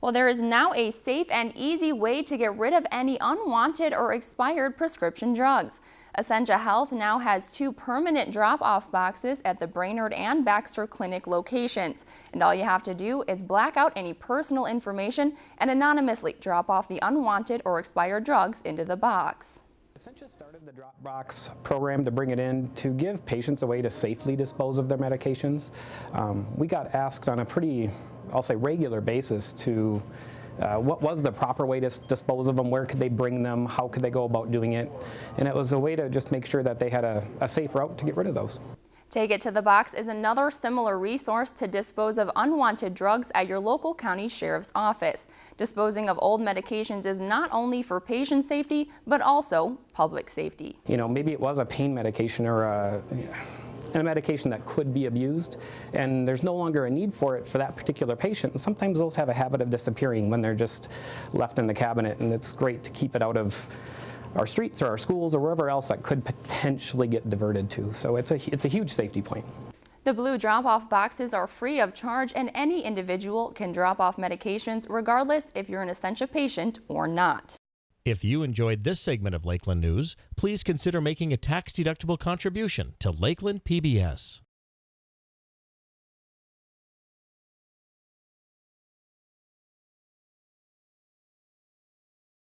Well, there is now a safe and easy way to get rid of any unwanted or expired prescription drugs. Essentia Health now has two permanent drop-off boxes at the Brainerd and Baxter Clinic locations. And all you have to do is black out any personal information and anonymously drop off the unwanted or expired drugs into the box. Essentia started the Dropbox program to bring it in to give patients a way to safely dispose of their medications. Um, we got asked on a pretty, I'll say, regular basis to uh, what was the proper way to dispose of them, where could they bring them, how could they go about doing it, and it was a way to just make sure that they had a, a safe route to get rid of those. Take It to the Box is another similar resource to dispose of unwanted drugs at your local county sheriff's office. Disposing of old medications is not only for patient safety, but also public safety. You know, maybe it was a pain medication or a, a medication that could be abused, and there's no longer a need for it for that particular patient. And sometimes those have a habit of disappearing when they're just left in the cabinet, and it's great to keep it out of our streets or our schools or wherever else that could potentially get diverted to. So it's a, it's a huge safety point. The blue drop-off boxes are free of charge and any individual can drop off medications regardless if you're an Essentia patient or not. If you enjoyed this segment of Lakeland News, please consider making a tax-deductible contribution to Lakeland PBS.